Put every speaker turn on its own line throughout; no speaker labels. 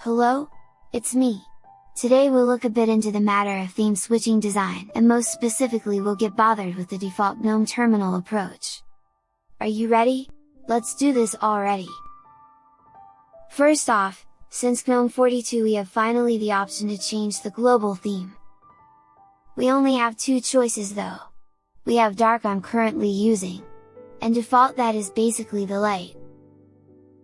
Hello? It's me! Today we'll look a bit into the matter of theme switching design and most specifically we'll get bothered with the default GNOME terminal approach. Are you ready? Let's do this already! First off, since GNOME 42 we have finally the option to change the global theme. We only have two choices though. We have dark I'm currently using, and default that is basically the light.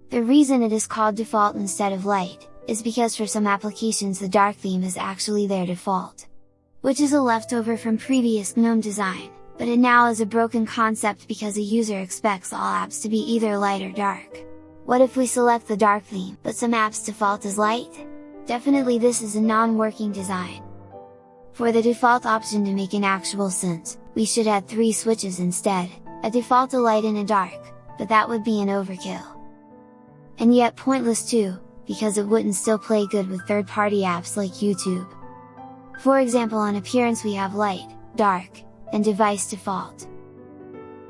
The reason it is called default instead of light, is because for some applications the dark theme is actually their default. Which is a leftover from previous GNOME design, but it now is a broken concept because a user expects all apps to be either light or dark. What if we select the dark theme, but some apps default as light? Definitely this is a non-working design. For the default option to make an actual sense, we should add three switches instead, a default a light and a dark, but that would be an overkill. And yet pointless too, because it wouldn't still play good with third-party apps like YouTube. For example on appearance we have light, dark, and device default.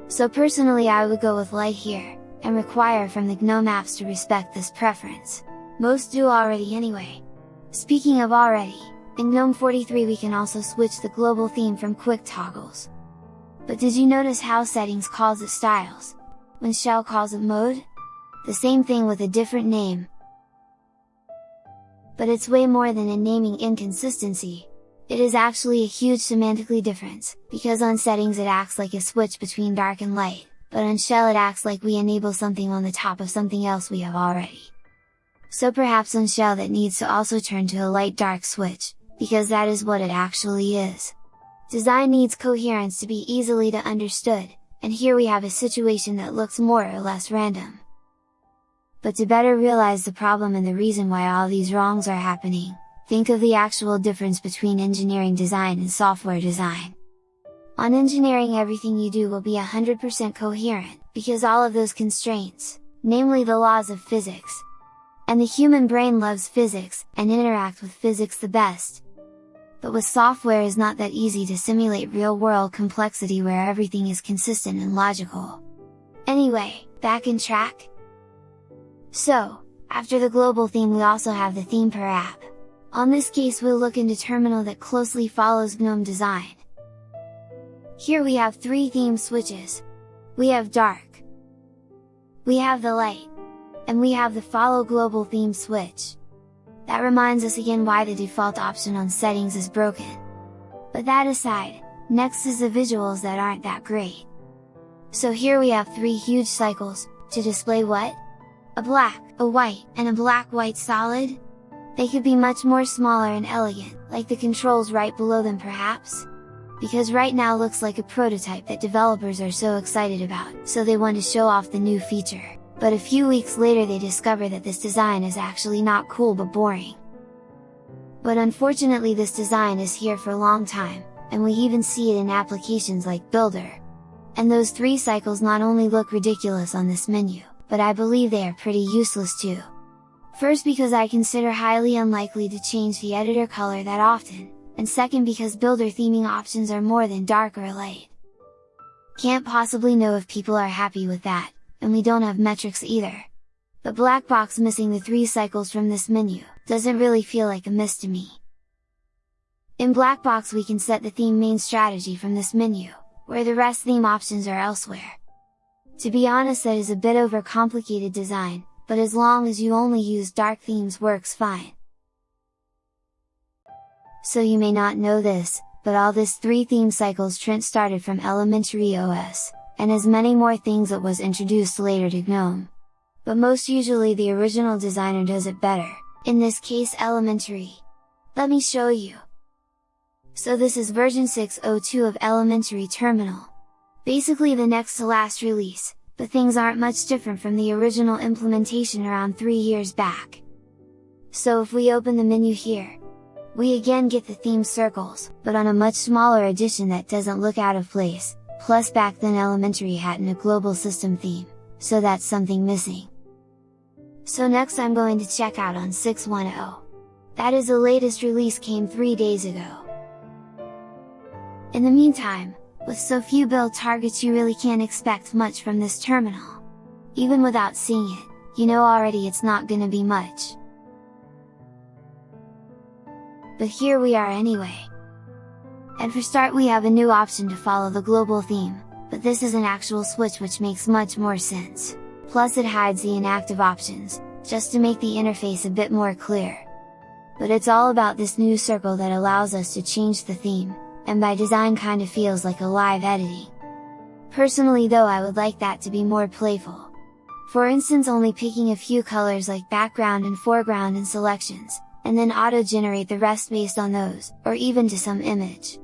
So personally I would go with light here, and require from the GNOME apps to respect this preference. Most do already anyway. Speaking of already, in GNOME 43 we can also switch the global theme from quick toggles. But did you notice how settings calls it styles, when shell calls it mode? The same thing with a different name, but it's way more than a naming inconsistency. It is actually a huge semantically difference, because on settings it acts like a switch between dark and light, but on shell it acts like we enable something on the top of something else we have already. So perhaps on shell that needs to also turn to a light dark switch, because that is what it actually is. Design needs coherence to be easily to understood, and here we have a situation that looks more or less random but to better realize the problem and the reason why all these wrongs are happening, think of the actual difference between engineering design and software design. On engineering everything you do will be 100% coherent, because all of those constraints, namely the laws of physics, and the human brain loves physics, and interact with physics the best. But with software is not that easy to simulate real-world complexity where everything is consistent and logical. Anyway, back in track? So, after the global theme we also have the theme per app. On this case we'll look into terminal that closely follows GNOME design. Here we have three theme switches. We have dark. We have the light. And we have the follow global theme switch. That reminds us again why the default option on settings is broken. But that aside, next is the visuals that aren't that great. So here we have three huge cycles, to display what? A black, a white, and a black-white solid? They could be much more smaller and elegant, like the controls right below them perhaps? Because right now looks like a prototype that developers are so excited about, so they want to show off the new feature, but a few weeks later they discover that this design is actually not cool but boring. But unfortunately this design is here for a long time, and we even see it in applications like Builder. And those three cycles not only look ridiculous on this menu, but I believe they are pretty useless too. First because I consider highly unlikely to change the editor color that often, and second because builder theming options are more than dark or light. Can't possibly know if people are happy with that, and we don't have metrics either. But black box missing the three cycles from this menu, doesn't really feel like a miss to me. In Blackbox we can set the theme main strategy from this menu, where the rest theme options are elsewhere. To be honest that is a bit overcomplicated design, but as long as you only use dark themes works fine. So you may not know this, but all this 3 theme cycles Trent started from Elementary OS, and as many more things that was introduced later to GNOME. But most usually the original designer does it better, in this case Elementary. Let me show you! So this is version 6.02 of Elementary Terminal. Basically the next to last release, but things aren't much different from the original implementation around 3 years back. So if we open the menu here, we again get the theme circles, but on a much smaller edition that doesn't look out of place, plus back then Elementary hadn't a global system theme, so that's something missing. So next I'm going to check out on 610. That is the latest release came 3 days ago. In the meantime, with so few build targets you really can't expect much from this terminal. Even without seeing it, you know already it's not gonna be much. but here we are anyway. And for start we have a new option to follow the global theme, but this is an actual switch which makes much more sense. Plus it hides the inactive options, just to make the interface a bit more clear. But it's all about this new circle that allows us to change the theme, and by design kinda feels like a live editing. Personally though I would like that to be more playful. For instance only picking a few colors like background and foreground in selections, and then auto-generate the rest based on those, or even to some image.